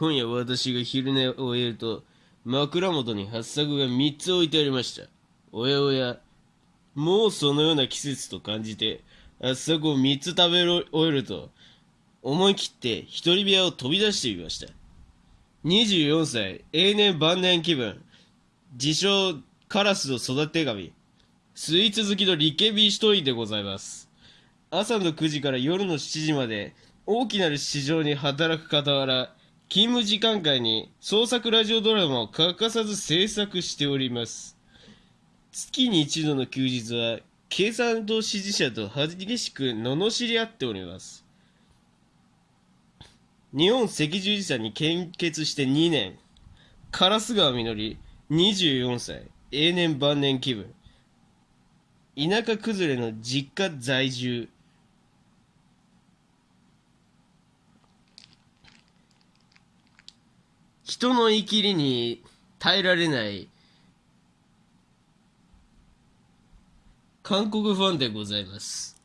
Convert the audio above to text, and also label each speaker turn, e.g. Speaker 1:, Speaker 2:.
Speaker 1: 今夜私が昼寝を終えると、枕元に八作が3つ置いてありました。おやおや、もうそのような季節と感じて、八作を3つ食べ終えると、思い切って一人部屋を飛び出してみました。24歳、永年晩年気分、自称カラスの育て神、スイーツ好きのリケビー一人でございます。朝の9時から夜の7時まで大きなる市場に働く傍ら勤務時間外に創作ラジオドラマを欠かさず制作しております。月に一度の休日は経産党支持者と激しく罵り合っております。日本赤十字社に献血して2年。烏川みのり24歳。永年晩年気分。田舎崩れの実家在住。人のいきりに耐えられない韓国ファンでございます。